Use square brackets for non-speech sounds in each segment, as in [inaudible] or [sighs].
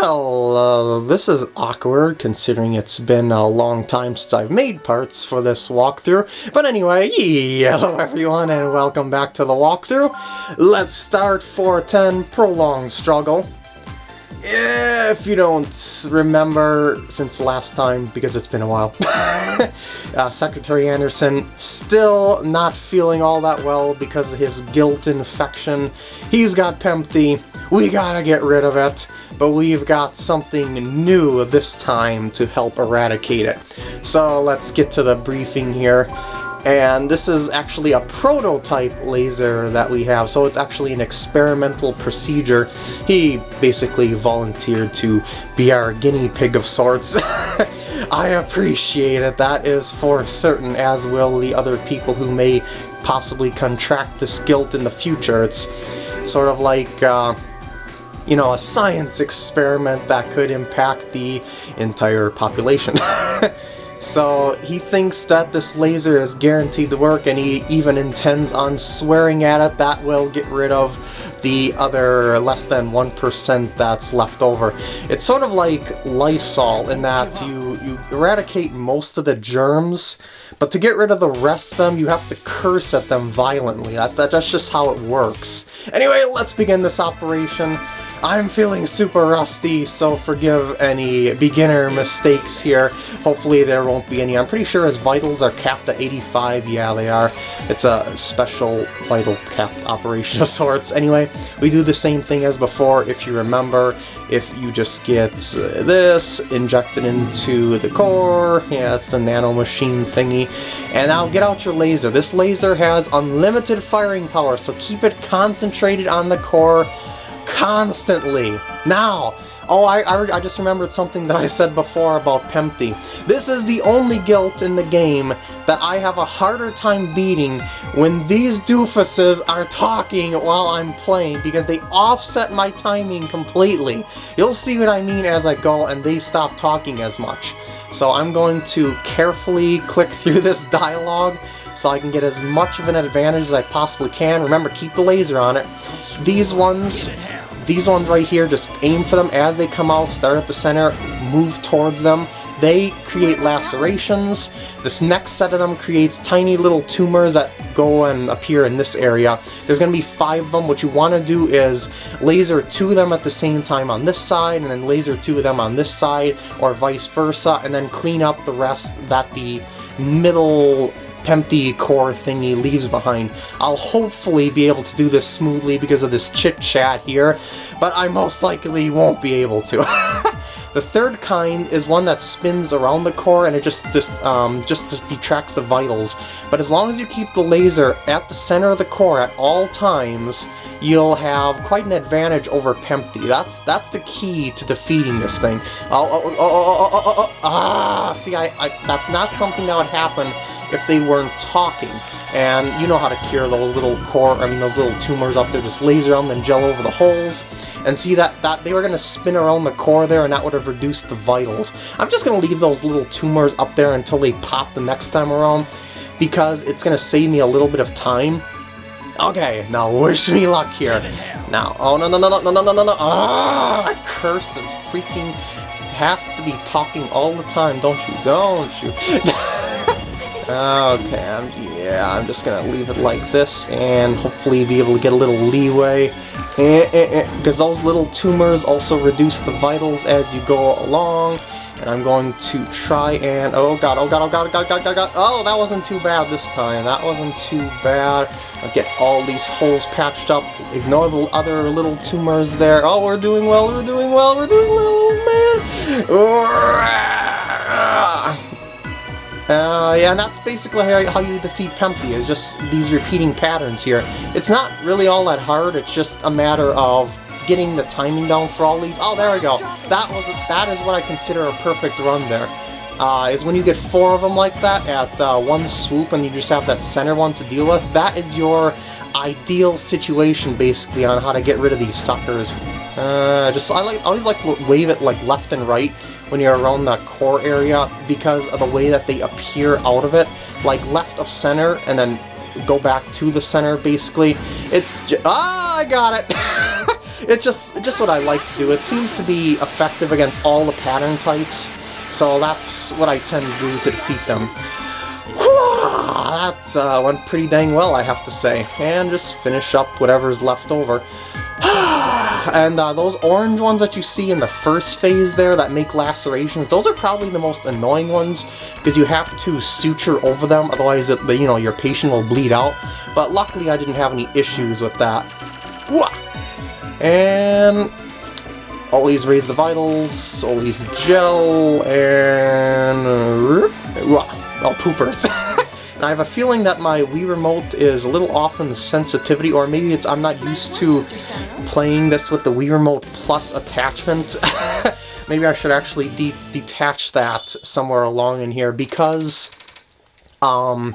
Well, uh, this is awkward considering it's been a long time since I've made parts for this walkthrough. But anyway, [laughs] hello everyone and welcome back to the walkthrough. Let's start 410 Prolonged Struggle. If you don't remember since last time, because it's been a while, [laughs] uh, Secretary Anderson still not feeling all that well because of his guilt infection. He's got Pempti, we gotta get rid of it, but we've got something new this time to help eradicate it. So let's get to the briefing here and this is actually a prototype laser that we have, so it's actually an experimental procedure. He basically volunteered to be our guinea pig of sorts. [laughs] I appreciate it, that is for certain, as will the other people who may possibly contract this guilt in the future. It's sort of like, uh, you know, a science experiment that could impact the entire population. [laughs] So he thinks that this laser is guaranteed to work and he even intends on swearing at it that will get rid of the other less than 1% that's left over. It's sort of like Lysol in that you, you eradicate most of the germs, but to get rid of the rest of them, you have to curse at them violently. That, that, that's just how it works. Anyway, let's begin this operation. I'm feeling super rusty, so forgive any beginner mistakes here. Hopefully there won't be any. I'm pretty sure his vitals are capped at 85. Yeah, they are. It's a special vital capped operation of sorts. Anyway, we do the same thing as before, if you remember. If you just get this, injected into the core, yeah, it's the nano machine thingy, and now get out your laser. This laser has unlimited firing power, so keep it concentrated on the core constantly. Now, oh, I, I, I, just remembered something that I said before about Pempti. This is the only guilt in the game that I have a harder time beating when these doofuses are talking while I'm playing because they offset my timing completely. You'll see what I mean as I go and they stop talking as much. So I'm going to carefully click through this dialogue so I can get as much of an advantage as I possibly can. Remember, keep the laser on it. These ones these ones right here, just aim for them as they come out, start at the center, move towards them. They create lacerations. This next set of them creates tiny little tumors that go and appear in this area. There's going to be five of them. What you want to do is laser two of them at the same time on this side, and then laser two of them on this side, or vice versa, and then clean up the rest that the middle empty core thingy leaves behind. I'll hopefully be able to do this smoothly because of this chit-chat here, but I most likely won't be able to. [laughs] the third kind is one that spins around the core and it just, just, um, just, just detracts the vitals. But as long as you keep the laser at the center of the core at all times, you'll have quite an advantage over Pempti. That's that's the key to defeating this thing. Oh, oh, oh, oh, oh, oh, oh, ah! See, I, I, that's not something that would happen if they weren't talking. And you know how to cure those little core, I mean those little tumors up there, just laser them and gel over the holes. And see that, that they were going to spin around the core there and that would have reduced the vitals. I'm just going to leave those little tumors up there until they pop the next time around because it's going to save me a little bit of time. Okay, now wish me luck here. Now, oh no no no no no no no no Ah, that curse is freaking has to be talking all the time, don't you? Don't you? [laughs] Okay, I'm, yeah, I'm just gonna leave it like this and hopefully be able to get a little leeway. Because eh, eh, eh, those little tumors also reduce the vitals as you go along. And I'm going to try and... Oh god, oh god, oh god, oh god, god, god, god. Oh, that wasn't too bad this time. That wasn't too bad. I'll get all these holes patched up. Ignore the other little tumors there. Oh, we're doing well, we're doing well, we're doing well, oh man. Uh, yeah, and that's basically how, you defeat Pempti, is just these repeating patterns here. It's not really all that hard, it's just a matter of getting the timing down for all these. Oh, there we go. That was that is what I consider a perfect run there. Uh, is when you get four of them like that at uh, one swoop and you just have that center one to deal with, that is your ideal situation basically on how to get rid of these suckers. Uh, just I like I always like to wave it like left and right when you're around that core area because of the way that they appear out of it, like left of center and then go back to the center basically. It's ah I got it. [laughs] it's just just what I like to do. It seems to be effective against all the pattern types, so that's what I tend to do to defeat them. that uh, went pretty dang well, I have to say. And just finish up whatever's left over. [sighs] and uh, those orange ones that you see in the first phase there that make lacerations, those are probably the most annoying ones because you have to suture over them, otherwise it, you know, your patient will bleed out. But luckily I didn't have any issues with that. And always raise the vitals, always gel, and... Oh, poopers. [laughs] And I have a feeling that my Wii Remote is a little off in the sensitivity, or maybe it's I'm not used to playing this with the Wii Remote Plus attachment. [laughs] maybe I should actually de detach that somewhere along in here, because... Um...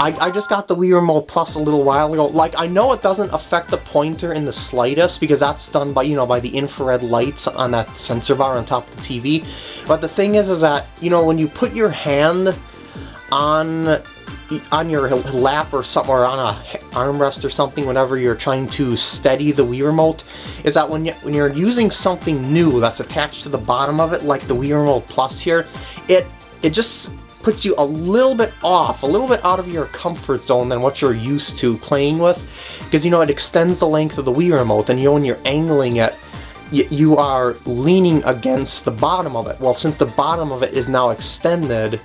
I, I just got the Wii Remote Plus a little while ago. Like, I know it doesn't affect the pointer in the slightest, because that's done by, you know, by the infrared lights on that sensor bar on top of the TV. But the thing is, is that, you know, when you put your hand on on your lap or somewhere on a armrest or something whenever you're trying to steady the Wii Remote, is that when, you, when you're using something new that's attached to the bottom of it, like the Wii Remote Plus here, it, it just puts you a little bit off, a little bit out of your comfort zone than what you're used to playing with, because you know, it extends the length of the Wii Remote, and you know, when you're angling it, you are leaning against the bottom of it. Well, since the bottom of it is now extended,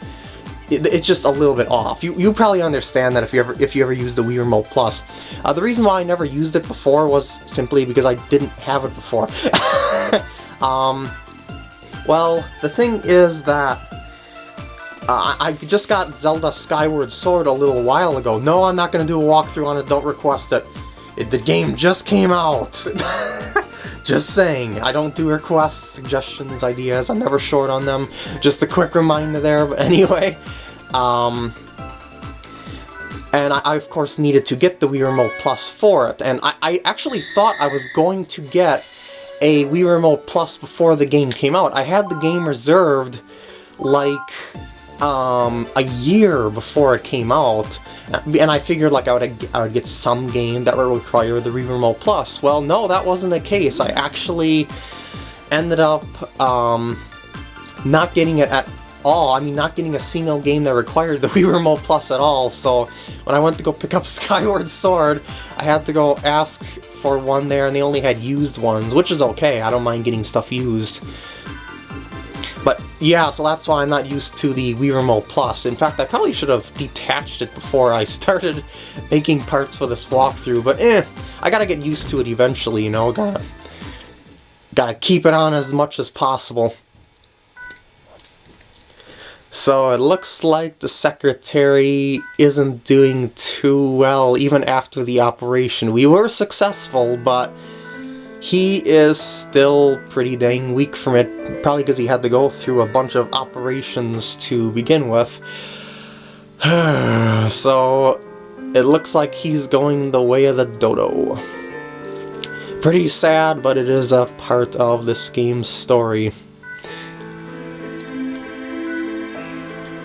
it's just a little bit off. You you probably understand that if you ever if you ever used the Wii Remote Plus. Uh, the reason why I never used it before was simply because I didn't have it before. [laughs] um, well, the thing is that uh, I just got Zelda Skyward Sword a little while ago. No, I'm not going to do a walkthrough on it. Don't request it. it the game just came out. [laughs] Just saying, I don't do requests, suggestions, ideas, I'm never short on them. Just a quick reminder there, but [laughs] anyway. Um, and I, I, of course needed to get the Wii Remote Plus for it, and I, I actually thought I was going to get a Wii Remote Plus before the game came out. I had the game reserved like um, a year before it came out, and I figured like I would, I would get some game that would require the Wii Remote Plus. Well, no, that wasn't the case. I actually ended up um, not getting it at all. I mean, not getting a single game that required the [laughs] Wii Remote Plus at all, so when I went to go pick up [laughs] Skyward Sword, I had to go ask for one there, and they only had used ones, which is okay. I don't mind getting stuff used. But yeah, so that's why I'm not used to the Wii Remote Plus. In fact, I probably should have detached it before I [laughs] started making parts for this walkthrough, but eh, I gotta get used to it eventually, you know, gotta, gotta keep it on as much as possible. So it looks like the secretary isn't doing too well even after the operation. We were successful, but he is still pretty dang weak from it, probably because he had to go through a bunch of operations to begin with. [sighs] so, it looks like he's going the way of the dodo. Pretty sad, but it is a part of this game's story.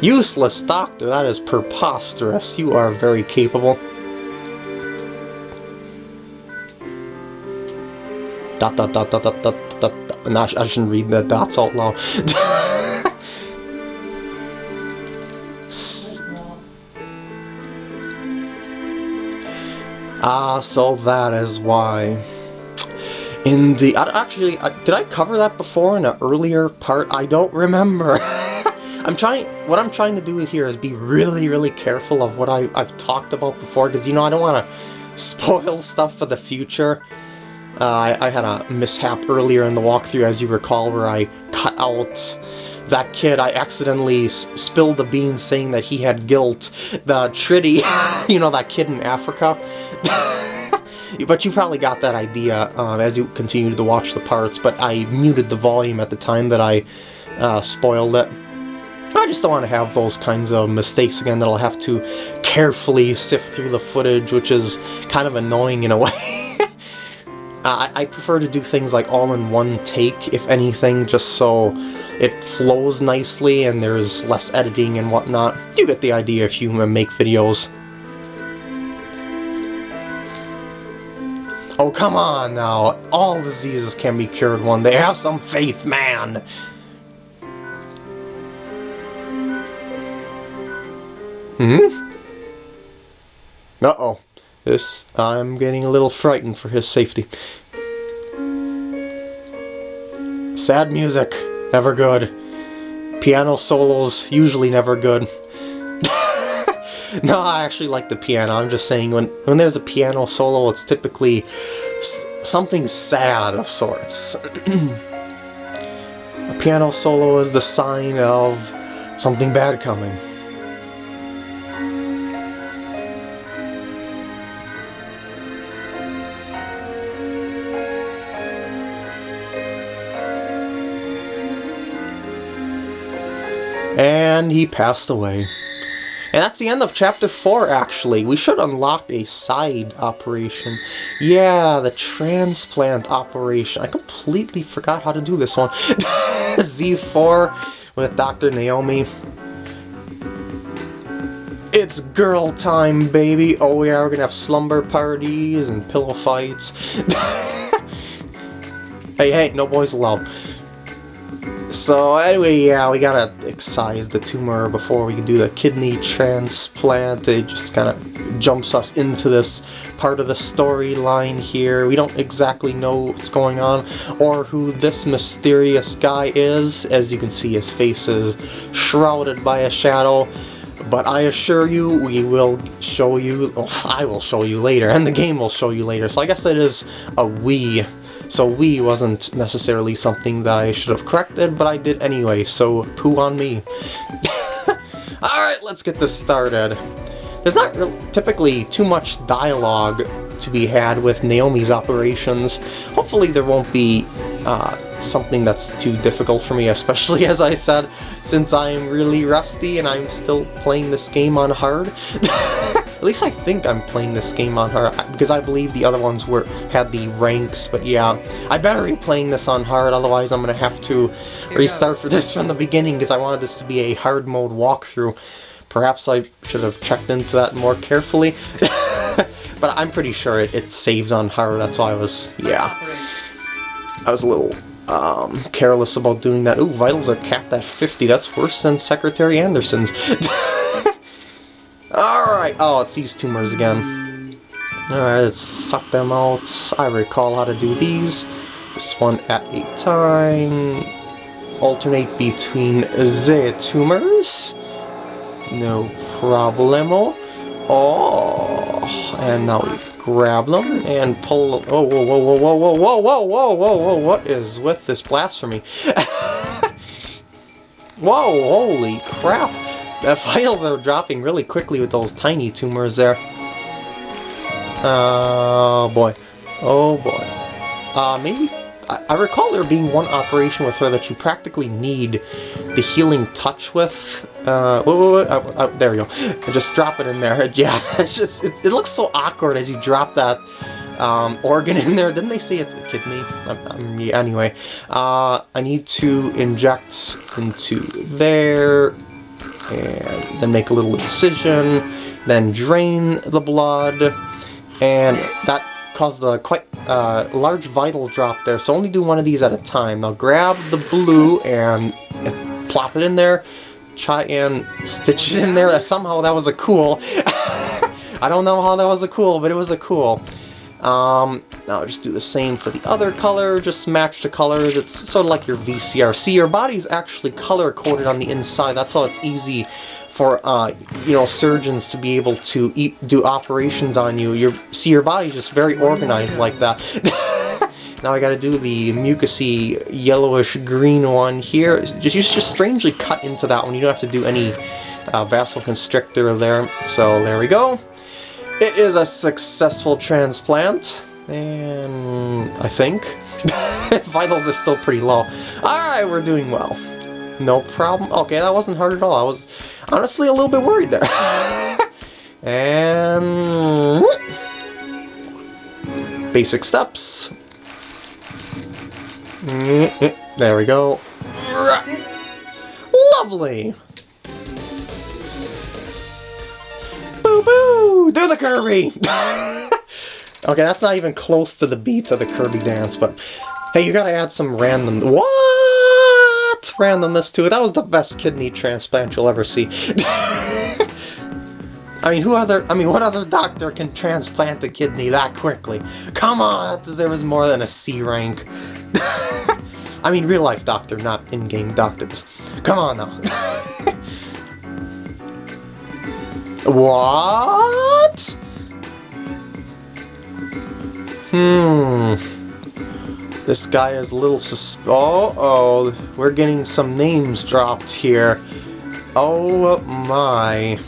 Useless doctor, that is preposterous. You are very capable. Dot dot dot dot dot dot dot. No, I shouldn't read the dots out loud. ah, so that is why. In the actually, uh, did I cover that before in an earlier part? I don't remember. [laughs] I'm trying, what I'm trying to do here is be really, really careful of what I, I've talked about before, because, you know, I don't want to [laughs] spoil stuff for the future. Uh, I, I, had a mishap earlier in the walkthrough, as you recall, where I cut out that kid. I accidentally spilled the beans saying that he had guilt. The Triti, [laughs] you know, that kid in Africa. [laughs] but you probably got that idea um, as you continued to watch the parts, but I muted the volume at the time that I uh, spoiled it. I just don't want to have those kinds of mistakes again that I'll have to carefully sift through the footage, which is kind of annoying in a [laughs] way. I, I prefer to do things like all in one take, if anything, just so it flows nicely and there's less editing and whatnot. You get the idea if you make videos. Oh come on now. All diseases can be cured one day. Have some faith, man. Hmm? Uh-oh. This, I'm getting a little frightened for his safety. Sad music, never good. Piano solos, usually never good. [laughs] no, I actually like the piano. I'm just saying when, when there's a piano solo, it's typically something sad of sorts. [clears throat] a piano solo is the sign of something bad coming. And he passed away. And that's the end of chapter 4, actually. We should unlock a side operation. Yeah, the transplant operation. I completely forgot how to do this one. [laughs] Z4 with Dr. Naomi. It's girl time, baby. Oh yeah, we're gonna have slumber parties and pillow fights. [laughs] hey, hey, no boys allowed. So anyway, yeah, we gotta excise the tumor before we can do the kidney transplant. It just kind of jumps us into this part of the storyline here. We don't exactly know what's going on or who this mysterious guy is. As you can see, his face is shrouded by a shadow. But I assure you, we will show you, oh, I will show you later, and the game will show you later. So I guess it is a we so we wasn't necessarily something that I should have corrected, but I did anyway, so poo on me. [laughs] Alright, let's get this started. There's not typically too much dialogue to be had with Naomi's operations. Hopefully there won't be uh, something that's too difficult for me, especially [laughs] as I said, since I'm really rusty and I'm still playing this game on hard. [laughs] At least I think I'm playing this game on hard, because I believe the other ones were had the ranks, but yeah. I better be playing this on hard, otherwise I'm gonna have to restart for this from the beginning, because I wanted this to be a hard mode walkthrough. Perhaps I should have checked into that more carefully. [laughs] but I'm pretty sure it, it saves on hard, that's why I was, yeah. I was a little um, careless about doing that. Ooh, vitals are capped at 50. That's worse than Secretary Anderson's. [laughs] Alright. Oh, it's these tumors again. Alright, let's suck them out. I recall how to do these. Just one at a time. Alternate between the tumors. No problemo. Oh, and now we grab them and pull. Oh, whoa, whoa, whoa, whoa, whoa, whoa, whoa, whoa, whoa, whoa! What is with this blasphemy? [laughs] whoa, holy crap! The files are dropping really quickly with those tiny tumors there. Oh boy. Oh boy. Uh, maybe... I, I recall there being one operation with her that you practically need the healing touch with. Uh, whoa, whoa, whoa, oh, oh, there we go. Just drop it in there. [laughs] Yeah, it's just, it, it looks so awkward as you drop that um, organ [laughs] in there. Didn't they say it's a kidney? Um, um, yeah, anyway, uh, I need to inject into there, and then make a little incision, then drain the blood, and that caused a quite uh, large vital drop there, so only do one of these at a time. Now grab the blue and, and plop it in there, try and stitch it in there. [laughs] Somehow that was a cool. [laughs] I don't know how that was a cool, but it was a cool. Um, now just do the same for the other color, just match the colors. It's sort of like your VCR. See, your body's actually color-coded on the inside. That's how it's easy for, uh, you know, surgeons to be able to eat, do operations on you. Your, see, your body's just very organized like that. [laughs] now I gotta do the mucousy yellowish-green one here. Just, just strangely cut into that one. You don't have to do any uh, vasoconstrictor there. So there we go. It is a successful transplant, and I think [laughs] vitals are still pretty low. Alright, we're doing well. No problem. Okay, that wasn't hard at all. I was honestly a little bit worried there. [laughs] and... Basic steps. Mm-hmm. There we go. Lovely! Do the Kirby! [laughs] Okay, that's not even close to the beat of the Kirby dance, but hey, you gotta add some random... What? Randomness to it. That was the best kidney transplant you'll ever see. [laughs] I mean, who other, I mean, what other doctor can transplant a kidney that quickly? Come on, that deserves more than a C rank. [laughs] I mean, real life doctor, not in-game doctors. Come on now. What? Hmm. This guy is a little sus- Oh, oh, we're getting some names dropped here. Oh my.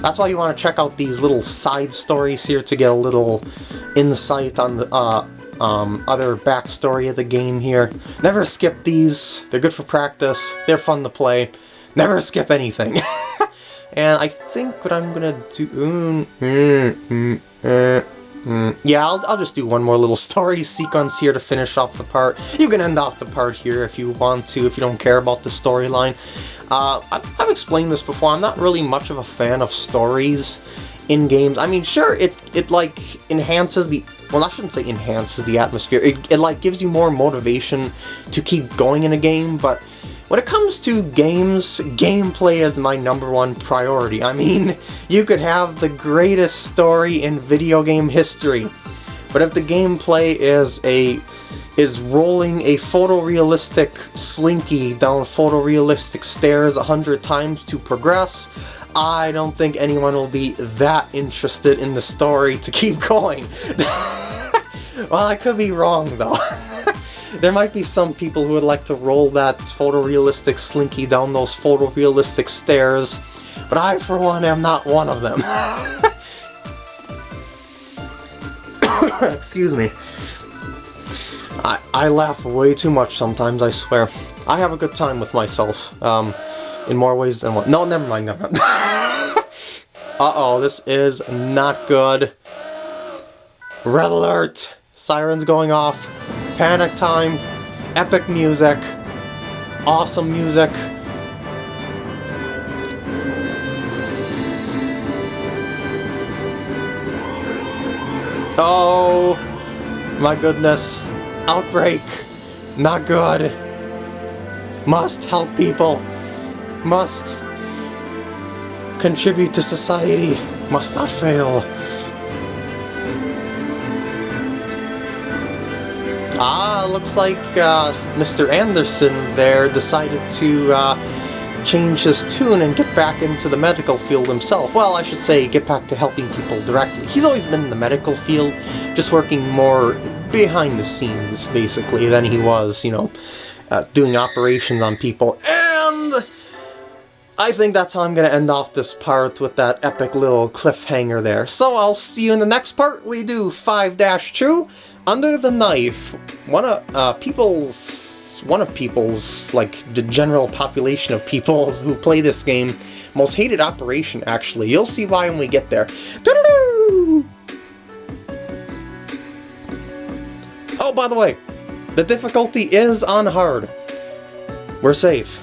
That's why you want to check out these little side stories here to get a little insight on the uh, um, other backstory of the game here. Never skip these. They're good for practice. They're fun to play. Never skip anything. [laughs] and I think what I'm gonna do... Mm, mm, mm, Mm, yeah, I'll, I'll just do one more little [laughs] story sequence here to finish off the part. You can end off the part here if you want to, if you don't care about the storyline. Uh, I've, I've explained this before, I'm not really much of a fan of stories in games. I mean, sure, it, it like, enhances the... Well, I shouldn't say enhances the atmosphere. It, it like, gives you more motivation to keep going in a game, but when it comes to games, gameplay is my number one priority. I mean, you could have the greatest story in video game history, but if the gameplay is a is rolling a photorealistic slinky down photorealistic stairs a hundred times to progress, I don't think anyone will be that interested in the story to keep [laughs] going. well, I could be wrong though. [laughs] There might be some people who would like to roll that photorealistic slinky down those photorealistic stairs, but I, for one, am not one of them. [coughs] Excuse me. I, I laugh way too much sometimes, I swear. I have a good time with myself, um, in more ways than one. No, never mind, never mind. [laughs] Uh-oh, this is not good. Red alert! Sirens going off. Panic time, epic music, awesome music. Oh, my goodness. Outbreak. Not good. Must help people. Must contribute to society. Must not fail. Ah, looks like uh, Mr. Anderson there decided to uh, change his tune and get back into the medical field himself. Well, I should say get back to helping people directly. He's always been in the medical field, just working more behind the scenes, basically, than he was, you know, uh, doing operations on people. And I think that's how I'm going to end off this part with that epic little cliffhanger there. So I'll see you in the next part. We do 5-2 under the Knife, one of uh, people's, one of people's, like the general population of people [laughs] who play this game, most hated operation actually. You'll see why when we get there. [laughs] Oh, by the way, the difficulty is on hard. We're safe.